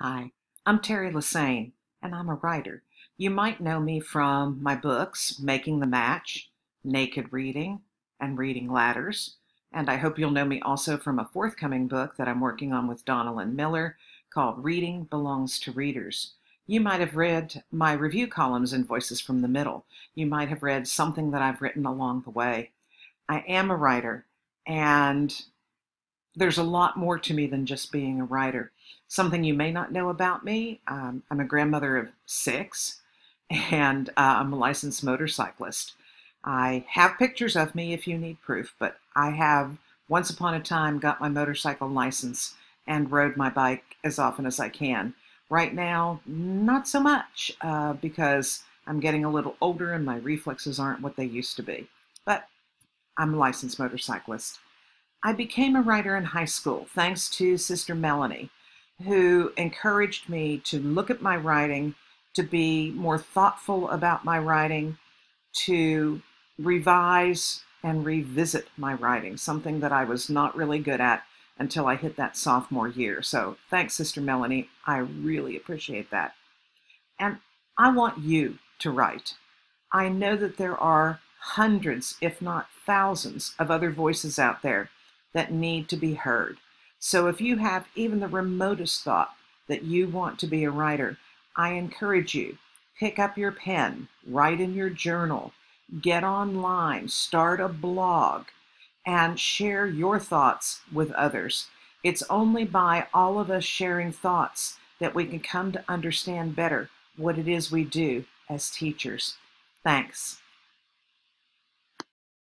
Hi, I'm Teri Lesesne, and I'm a writer. You might know me from my books, Making the Match, Naked Reading, and Reading Ladders. And I hope you'll know me also from a forthcoming book that I'm working on with Donalyn Miller called Reading Belongs to Readers. You might have read my review columns in Voices from the Middle. You might have read something that I've written along the way. I am a writer, and there's a lot more to me than just being a writer. Something you may not know about me um, I'm a grandmother of six, and uh, I'm a licensed motorcyclist. I have pictures of me if you need proof, but I have once upon a time got my motorcycle license and rode my bike as often as I can. Right now, not so much uh, because I'm getting a little older and my reflexes aren't what they used to be. But I'm a licensed motorcyclist. I became a writer in high school thanks to Sister Melanie, who encouraged me to look at my writing, to be more thoughtful about my writing, to revise and revisit my writing, something that I was not really good at until I hit that sophomore year. So thanks, Sister Melanie. I really appreciate that. And I want you to write. I know that there are hundreds, if not thousands, of other voices out there that need to be heard. So if you have even the remotest thought that you want to be a writer, I encourage you, pick up your pen, write in your journal, get online, start a blog, and share your thoughts with others. It's only by all of us sharing thoughts that we can come to understand better what it is we do as teachers. Thanks.